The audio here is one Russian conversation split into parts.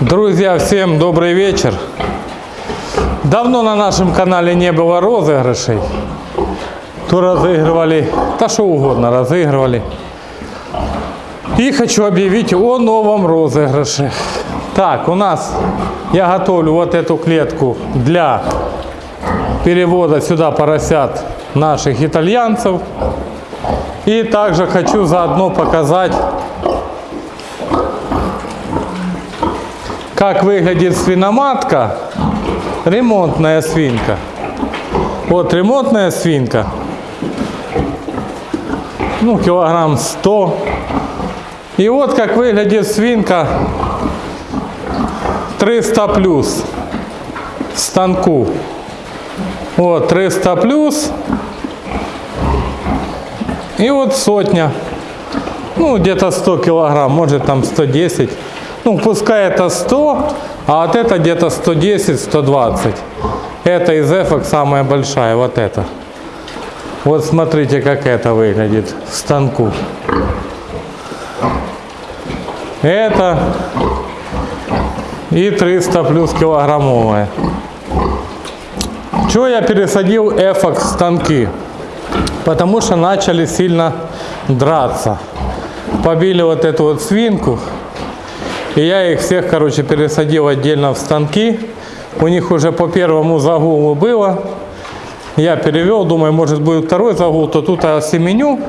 Друзья, всем добрый вечер. Давно на нашем канале не было розыгрышей. То разыгрывали, да что угодно разыгрывали. И хочу объявить о новом розыгрыше. Так, у нас я готовлю вот эту клетку для перевода сюда поросят наших итальянцев. И также хочу заодно показать, как выглядит свиноматка, ремонтная свинка. Вот ремонтная свинка, ну килограмм 100. И вот как выглядит свинка 300 плюс станку. Вот 300 плюс. И вот сотня. Ну, где-то 100 килограмм, может там 110. Ну, пускай это 100, а вот это где-то 110-120. Это из эфок самая большая, вот это. Вот смотрите, как это выглядит в станку. Это и 300 плюс килограммовая. Чего я пересадил эфок станки? Потому что начали сильно драться. Побили вот эту вот свинку. И я их всех, короче, пересадил отдельно в станки. У них уже по первому загулу было. Я перевел, думаю, может будет второй загул, то тут осеменю.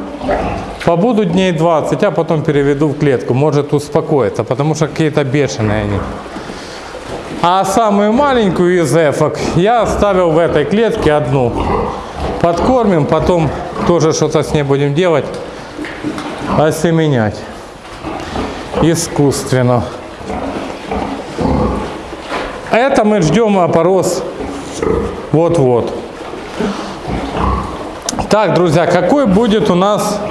Побуду дней 20, а потом переведу в клетку. Может успокоиться, потому что какие-то бешеные они. А самую маленькую из эфок я оставил в этой клетке одну. Подкормим, потом тоже что-то с ней будем делать. Осеменять. Искусственно. Это мы ждем опорос вот-вот. Так, друзья, какой будет у нас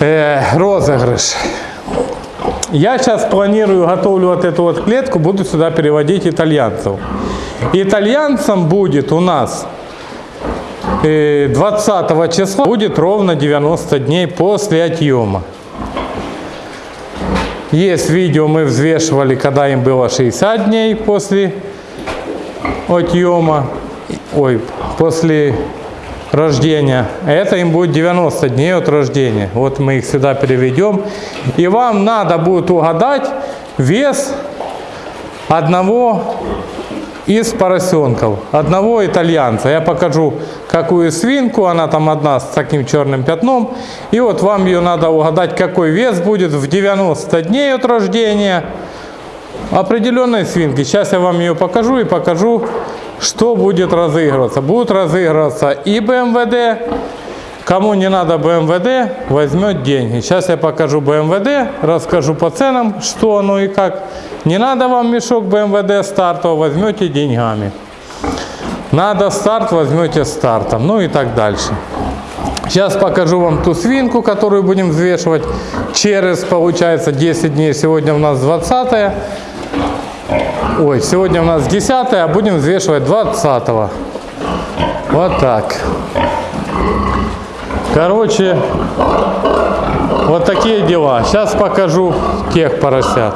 э, розыгрыш? Я сейчас планирую, готовлю вот эту вот клетку, буду сюда переводить итальянцев. Итальянцам будет у нас 20 числа, будет ровно 90 дней после отъема. Есть видео, мы взвешивали, когда им было 60 дней после отъема, ой, после рождения. Это им будет 90 дней от рождения. Вот мы их сюда переведем. И вам надо будет угадать вес одного из поросенков, одного итальянца. Я покажу, какую свинку, она там одна с таким черным пятном. И вот вам ее надо угадать, какой вес будет в 90 дней от рождения определенной свинки. Сейчас я вам ее покажу и покажу, что будет разыгрываться. Будут разыгрываться и БМВД. Кому не надо БМВД, возьмет деньги. Сейчас я покажу БМВД, расскажу по ценам, что оно и как. Не надо вам мешок БМВД стартового, возьмете деньгами. Надо старт, возьмете стартом. Ну и так дальше. Сейчас покажу вам ту свинку, которую будем взвешивать через, получается, 10 дней. Сегодня у нас 20 -е. Ой, сегодня у нас 10 а будем взвешивать 20 -го. Вот так. Короче, вот такие дела. Сейчас покажу тех поросят.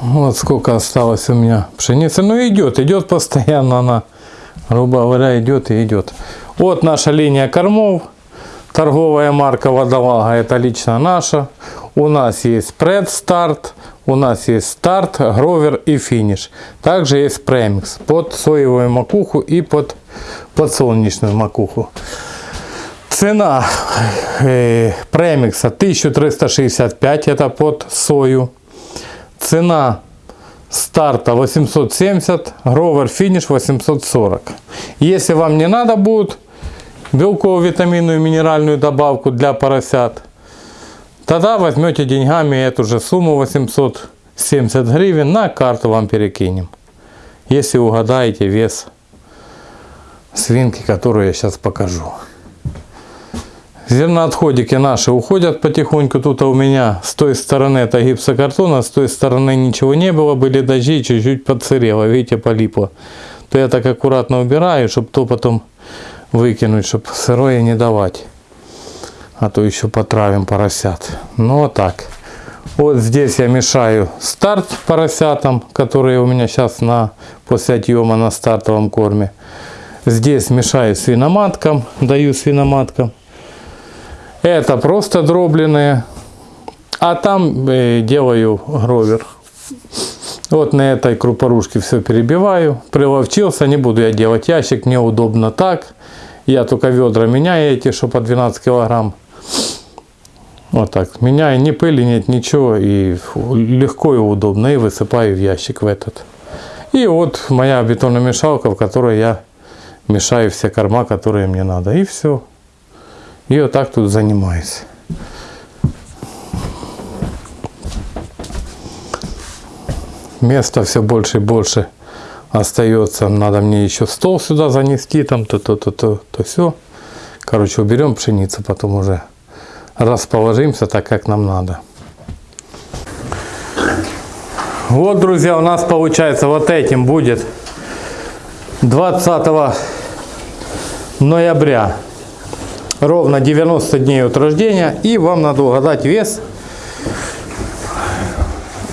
Вот сколько осталось у меня пшеницы. Ну идет, идет постоянно она, грубо говоря, идет и идет. Вот наша линия кормов. Торговая марка Водолага, это лично наша. У нас есть предстарт, у нас есть старт, гровер и финиш. Также есть премикс под соевую макуху и под подсолнечную макуху. Цена э, премикса 1365, это под сою. Цена старта 870, гровер финиш 840. Если вам не надо будет белково-витаминную минеральную добавку для поросят, тогда возьмете деньгами эту же сумму 870 гривен, на карту вам перекинем. Если угадаете вес свинки, которую я сейчас покажу. Зерноотходики наши уходят потихоньку. Тут у меня с той стороны это гипсокартона, с той стороны ничего не было, были дожди, чуть-чуть подсырело, видите, полипло. То я так аккуратно убираю, чтобы то потом выкинуть, чтобы сырое не давать. А то еще потравим поросят. Ну вот так. Вот здесь я мешаю старт поросятам, которые у меня сейчас на, после отъема на стартовом корме. Здесь мешаю свиноматкам, даю свиноматкам. Это просто дробленые. А там э, делаю гровер. Вот на этой крупорушке все перебиваю. Приловчился, не буду я делать ящик, мне удобно так. Я только ведра меняю эти, что по 12 килограмм. Вот так. Меняю, ни пыли нет, ничего. И легко и удобно. И высыпаю в ящик в этот. И вот моя бетономешалка, в которой я мешаю все корма, которые мне надо. И все. И вот так тут занимаюсь. Места все больше и больше остается. Надо мне еще стол сюда занести, там то-то-то-то, то все. Короче, уберем пшеницу, потом уже расположимся так, как нам надо. Вот, друзья, у нас получается вот этим будет 20 ноября. Ровно 90 дней от рождения и вам надо угадать вес.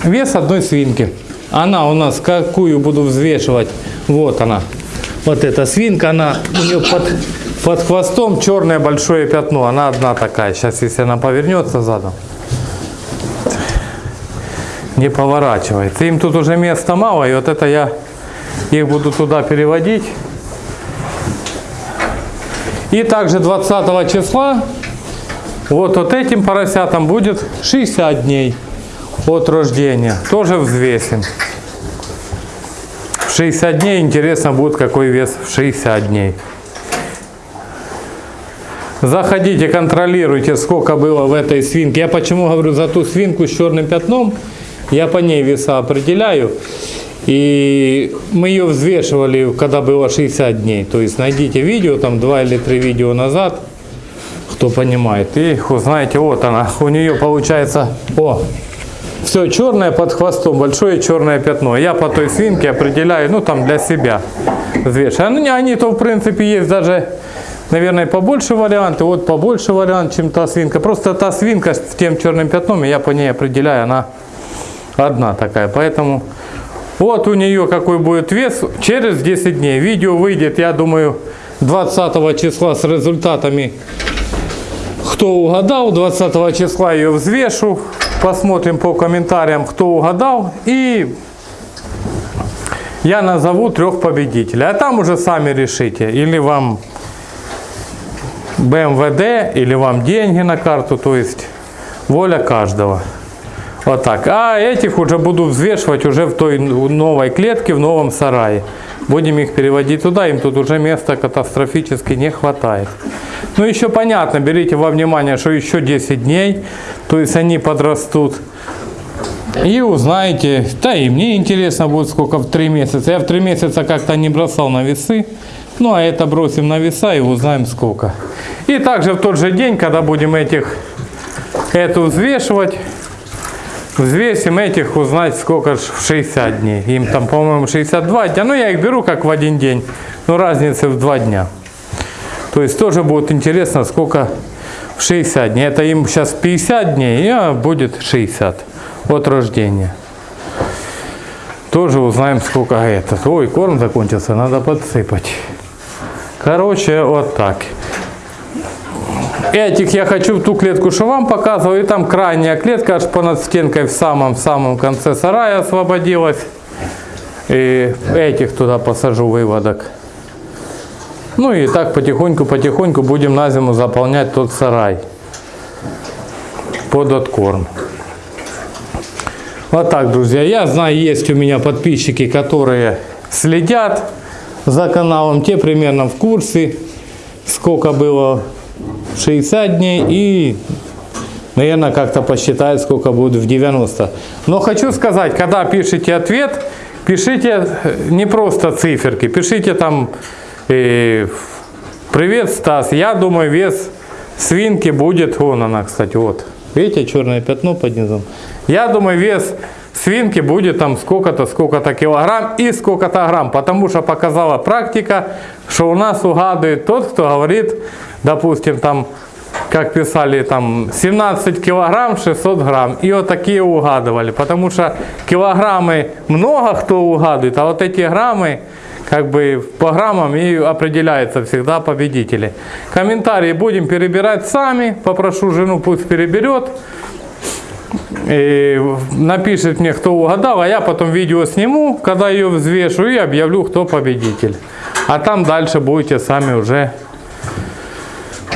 Вес одной свинки. Она у нас какую буду взвешивать? Вот она. Вот эта свинка она у нее под под хвостом черное большое пятно. Она одна такая. Сейчас если она повернется задом. Не поворачивается. Им тут уже места мало и вот это я их буду туда переводить и также 20 числа вот, вот этим поросятам будет 60 дней от рождения. Тоже взвесим. В 60 дней интересно будет какой вес в 60 дней. Заходите, контролируйте, сколько было в этой свинке. Я почему говорю за ту свинку с черным пятном, я по ней веса определяю. И мы ее взвешивали, когда было 60 дней. То есть найдите видео, там 2 или 3 видео назад, кто понимает. И узнаете, вот она, у нее получается, о, все черное под хвостом, большое черное пятно. Я по той свинке определяю, ну там для себя взвешиваю. Они, они то в принципе есть даже, наверное, побольше варианты. Вот побольше вариант, чем та свинка. Просто та свинка с тем черным пятном, я по ней определяю, она одна такая. Поэтому вот у нее какой будет вес через 10 дней. Видео выйдет, я думаю, 20 числа с результатами. Кто угадал, 20 числа ее взвешу. Посмотрим по комментариям, кто угадал. И я назову трех победителей. А там уже сами решите. Или вам БМВД, или вам деньги на карту. То есть воля каждого. Вот так. А этих уже буду взвешивать уже в той новой клетке, в новом сарае. Будем их переводить туда, им тут уже места катастрофически не хватает. Ну еще понятно, берите во внимание, что еще 10 дней, то есть они подрастут. И узнаете, да и мне интересно будет сколько в 3 месяца. Я в 3 месяца как-то не бросал на весы. Ну а это бросим на веса и узнаем сколько. И также в тот же день, когда будем этих, эту взвешивать, Взвесим этих, узнать сколько ж в 60 дней. Им там, по-моему, 62 дня. Ну, я их беру как в один день. Но разница в 2 дня. То есть тоже будет интересно, сколько в 60 дней. Это им сейчас 50 дней, а будет 60 от рождения. Тоже узнаем, сколько это. Ой, корм закончился, надо подсыпать. Короче, вот так. Этих я хочу в ту клетку, что вам показываю. И там крайняя клетка аж понад стенкой в самом-самом конце сарая освободилась. И этих туда посажу выводок. Ну и так потихоньку-потихоньку будем на зиму заполнять тот сарай под откорм. Вот так, друзья. Я знаю, есть у меня подписчики, которые следят за каналом. Те примерно в курсе, сколько было 60 дней и, наверное, как-то посчитать, сколько будет в 90. Но хочу сказать, когда пишите ответ, пишите не просто циферки, пишите там э, «Привет, Стас, я думаю, вес свинки будет...» Вон она, кстати, вот. Видите, черное пятно под низом. Я думаю, вес свинки будет там сколько-то, сколько-то килограмм и сколько-то грамм. Потому что показала практика, что у нас угадывает тот, кто говорит допустим, там как писали там, 17 килограмм 600 грамм. И вот такие угадывали. Потому что килограммы много кто угадывает, а вот эти граммы как бы по граммам и определяются всегда победители. Комментарии будем перебирать сами. Попрошу жену пусть переберет. И напишет мне, кто угадал, а я потом видео сниму, когда ее взвешу и объявлю, кто победитель. А там дальше будете сами уже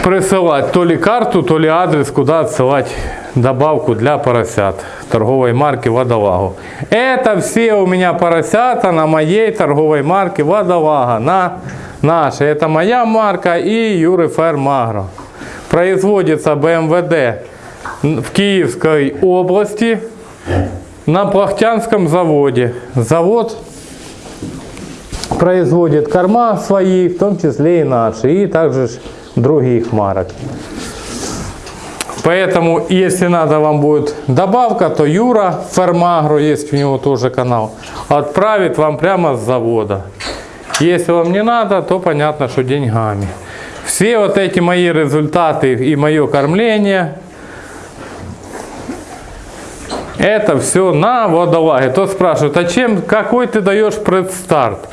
присылать то ли карту, то ли адрес, куда отсылать добавку для поросят торговой марки Водолагу. Это все у меня поросята на моей торговой марке Водолага, на нашей. Это моя марка и Юры Фермагро. Производится БМВД в Киевской области на Плахтянском заводе. Завод производит корма свои, в том числе и наши, и также других марок. Поэтому, если надо вам будет добавка, то Юра Фермагро, есть у него тоже канал, отправит вам прямо с завода. Если вам не надо, то понятно, что деньгами. Все вот эти мои результаты и мое кормление, это все на водолаге. То спрашивают, а чем, какой ты даешь предстарт?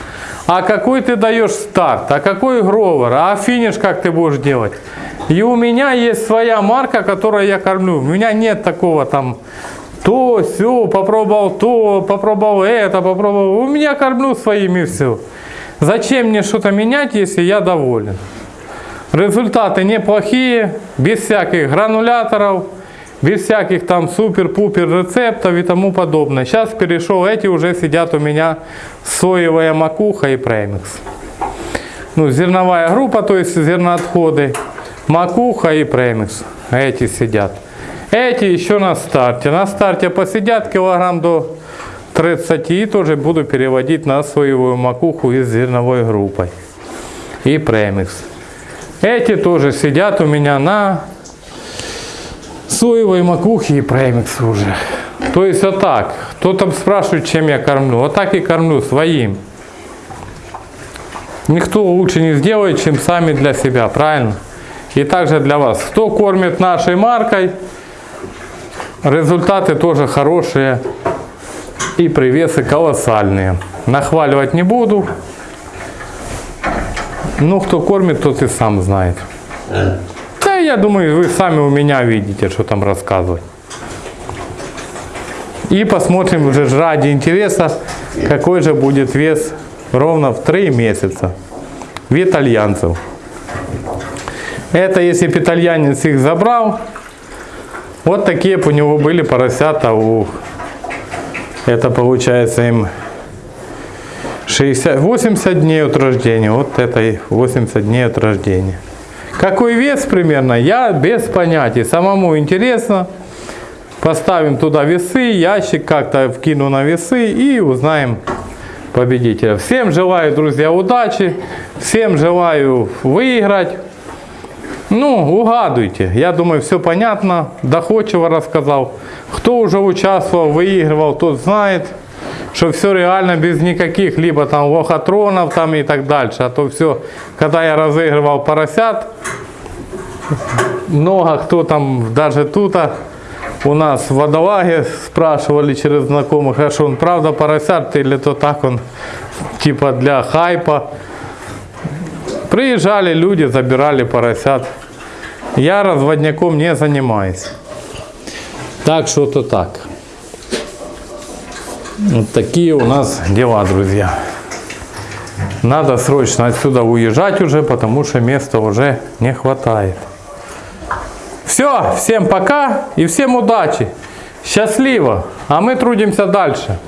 А какой ты даешь старт? А какой гровер? А финиш как ты будешь делать? И у меня есть своя марка, которой я кормлю. У меня нет такого там то, все, попробовал то, попробовал это, попробовал. У меня кормлю своими все. Зачем мне что-то менять, если я доволен? Результаты неплохие, без всяких грануляторов, без всяких там супер-пупер рецептов и тому подобное. Сейчас перешел, эти уже сидят у меня соевая макуха и премикс. Ну, зерновая группа, то есть зерноотходы, макуха и премикс. Эти сидят. Эти еще на старте. На старте посидят килограмм до 30 и тоже буду переводить на соевую макуху из зерновой группой. И премикс. Эти тоже сидят у меня на соевой макухи и премикс уже. То есть вот так. Кто там спрашивает, чем я кормлю. Вот так и кормлю своим. Никто лучше не сделает, чем сами для себя, правильно? И также для вас. Кто кормит нашей маркой, результаты тоже хорошие и привесы колоссальные. Нахваливать не буду. Ну, кто кормит, тот и сам знает я думаю, вы сами у меня видите, что там рассказывать. И посмотрим уже ради интереса, какой же будет вес ровно в 3 месяца в итальянцев. Это если бы итальянец их забрал, вот такие у него были поросята. У... Это получается им 60, 80 дней от рождения. Вот это 80 дней от рождения. Какой вес примерно, я без понятия. Самому интересно. Поставим туда весы, ящик как-то вкину на весы и узнаем победителя. Всем желаю, друзья, удачи. Всем желаю выиграть. Ну, угадывайте. Я думаю, все понятно. Доходчиво рассказал. Кто уже участвовал, выигрывал, тот знает что все реально без никаких либо там лохотронов там и так дальше. А то все, когда я разыгрывал поросят, много кто там, даже тут а, у нас в водолаге спрашивали через знакомых, а что он правда поросят или то так он типа для хайпа. Приезжали люди, забирали поросят. Я разводняком не занимаюсь. Так что-то так. Вот такие у нас дела, друзья. Надо срочно отсюда уезжать уже, потому что места уже не хватает. Все, всем пока и всем удачи. Счастливо. А мы трудимся дальше.